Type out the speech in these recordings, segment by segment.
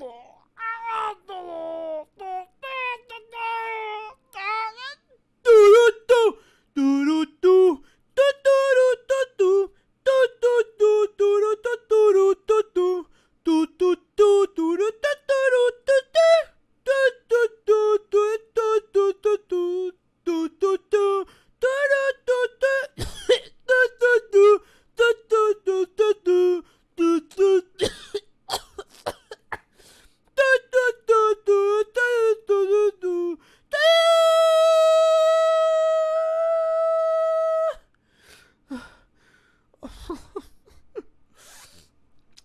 Oh.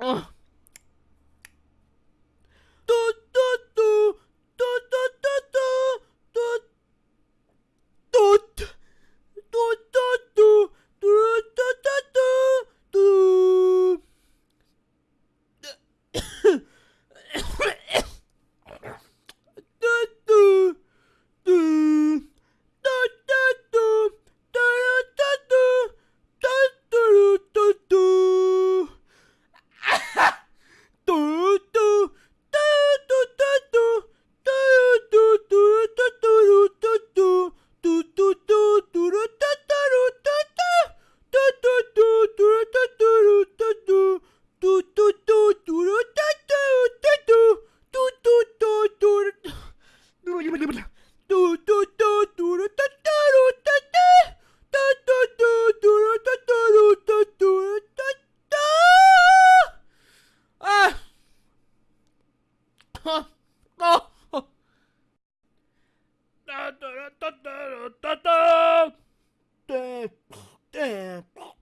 Ugh.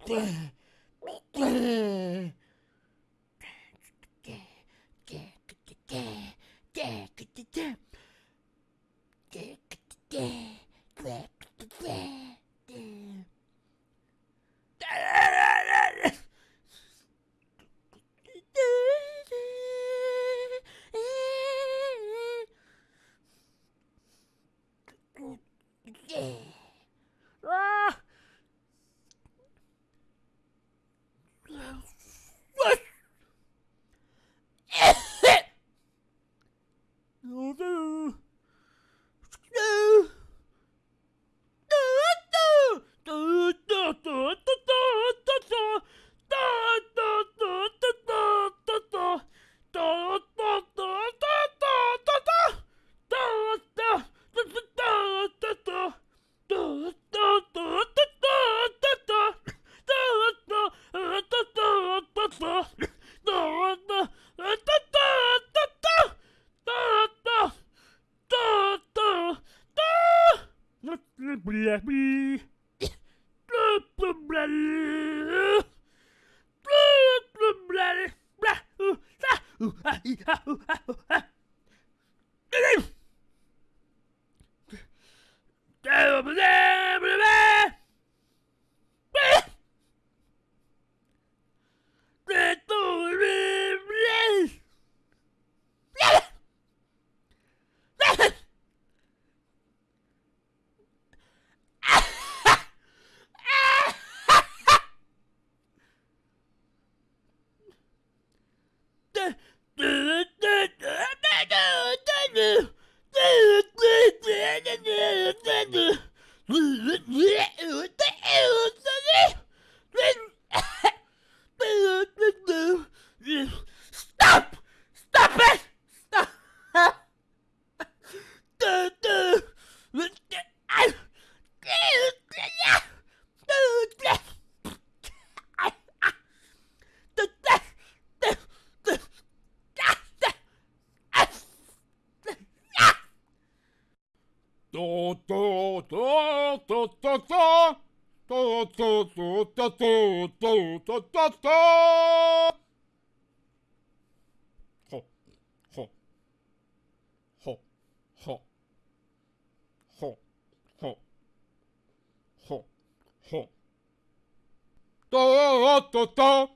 Yeah. Ooh, ah, ee, ah, ooh, ah, ooh. トトトトトトトトトトトトトトトほほほほほほほほトトト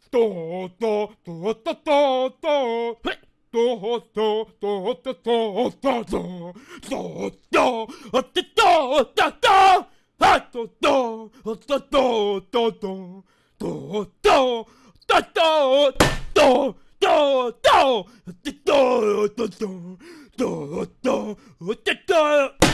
ととととととーいとととととととととあてとととあととあととととととととととととととととととと